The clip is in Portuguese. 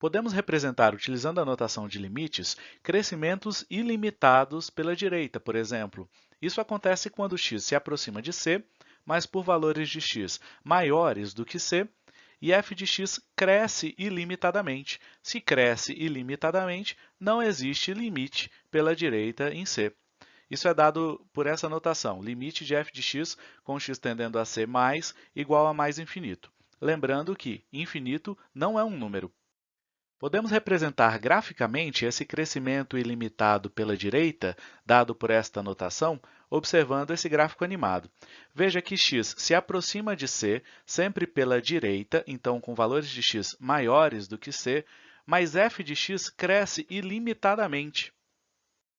Podemos representar, utilizando a notação de limites, crescimentos ilimitados pela direita, por exemplo. Isso acontece quando x se aproxima de c, mas por valores de x maiores do que c, e f de x cresce ilimitadamente. Se cresce ilimitadamente, não existe limite pela direita em c. Isso é dado por essa notação, limite de f de x com x tendendo a ser mais igual a mais infinito. Lembrando que infinito não é um número. Podemos representar graficamente esse crescimento ilimitado pela direita, dado por esta notação, observando esse gráfico animado. Veja que x se aproxima de c sempre pela direita, então com valores de x maiores do que c, mas f de x cresce ilimitadamente.